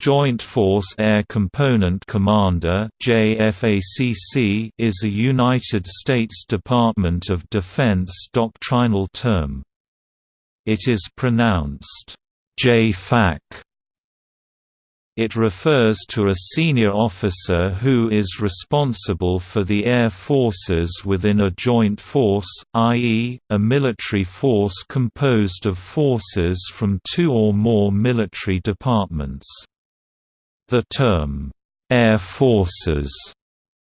Joint Force Air Component Commander (JFACC) is a United States Department of Defense doctrinal term. It is pronounced JFAC. It refers to a senior officer who is responsible for the air forces within a joint force, i.e., a military force composed of forces from two or more military departments. The term, "'Air Forces'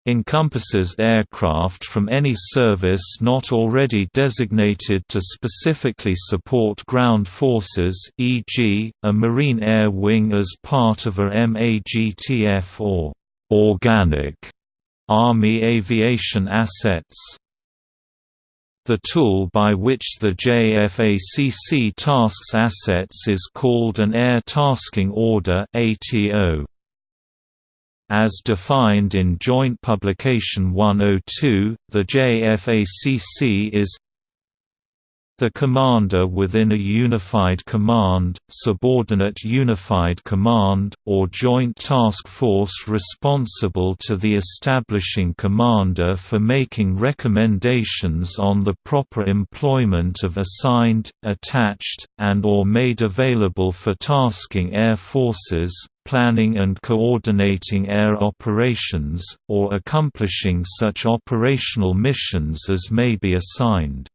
encompasses aircraft from any service not already designated to specifically support ground forces e.g., a Marine Air Wing as part of a MAGTF or «organic» Army aviation assets. The tool by which the JFACC tasks assets is called an Air Tasking Order ATO. As defined in Joint Publication 102, the JFACC is the commander within a unified command, subordinate unified command, or joint task force responsible to the establishing commander for making recommendations on the proper employment of assigned, attached, and or made available for tasking air forces, planning and coordinating air operations, or accomplishing such operational missions as may be assigned.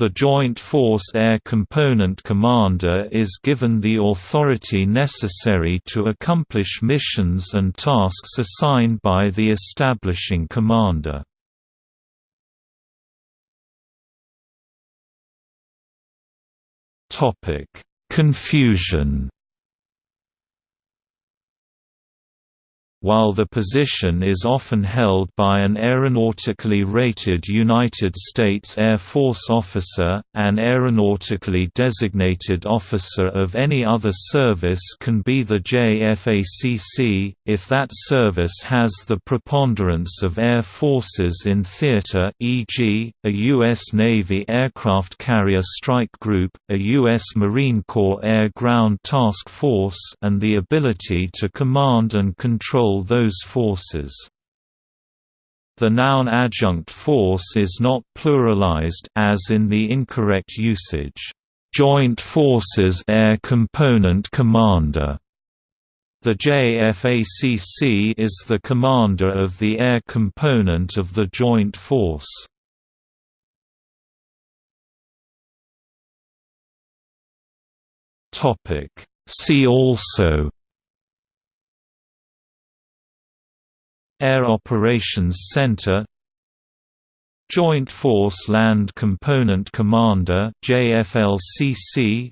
The Joint Force Air Component Commander is given the authority necessary to accomplish missions and tasks assigned by the establishing commander. Confusion While the position is often held by an aeronautically rated United States Air Force officer, an aeronautically designated officer of any other service can be the JFACC, if that service has the preponderance of air forces in theater e.g., a U.S. Navy aircraft carrier strike group, a U.S. Marine Corps Air Ground Task Force and the ability to command and control control those forces. The noun adjunct force is not pluralized as in the incorrect usage, "Joint Forces Air Component Commander." The JFACC is the commander of the air component of the Joint Force. See also Air Operations Center Joint Force Land Component Commander JFLCC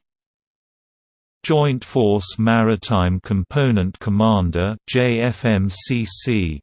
Joint Force Maritime Component Commander JFMCC